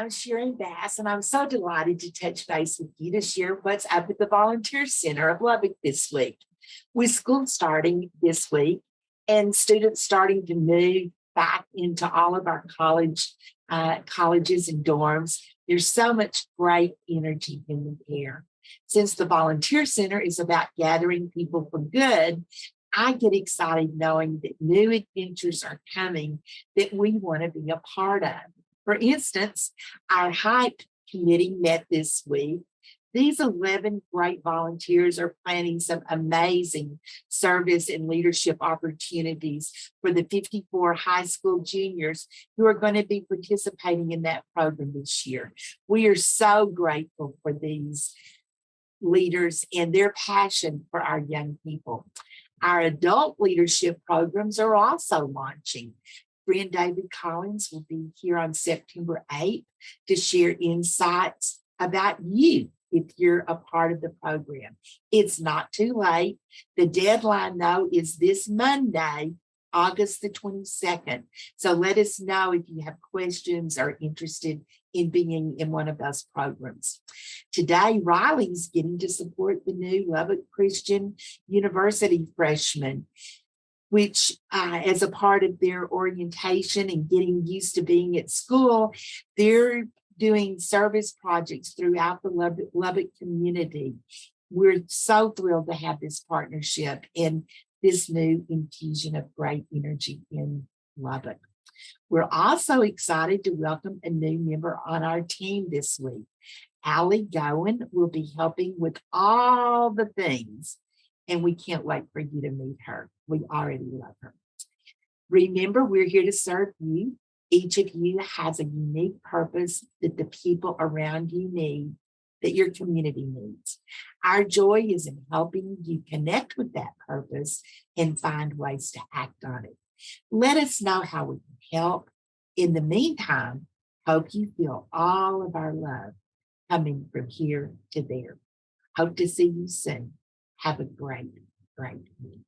I'm Sharon Bass, and I'm so delighted to touch base with you to share what's up at the Volunteer Center of Lubbock this week. With school starting this week and students starting to move back into all of our college uh, colleges and dorms, there's so much great energy in the air. Since the Volunteer Center is about gathering people for good, I get excited knowing that new adventures are coming that we want to be a part of. For instance, our HYPE committee met this week. These 11 great volunteers are planning some amazing service and leadership opportunities for the 54 high school juniors who are going to be participating in that program this year. We are so grateful for these leaders and their passion for our young people. Our adult leadership programs are also launching. Friend David Collins will be here on September 8th to share insights about you if you're a part of the program. It's not too late. The deadline though is this Monday, August the 22nd. So let us know if you have questions or interested in being in one of those programs. Today, Riley's getting to support the new Lubbock Christian University freshmen, which uh, as a part of their orientation and getting used to being at school, they're doing service projects throughout the Lubbock, Lubbock community. We're so thrilled to have this partnership and this new infusion of great energy in Lubbock. We're also excited to welcome a new member on our team this week. Allie Gowen will be helping with all the things, and we can't wait for you to meet her. We already love her. Remember, we're here to serve you. Each of you has a unique purpose that the people around you need, that your community needs. Our joy is in helping you connect with that purpose and find ways to act on it. Let us know how we can help. In the meantime, hope you feel all of our love coming from here to there. Hope to see you soon. Have a great, great week.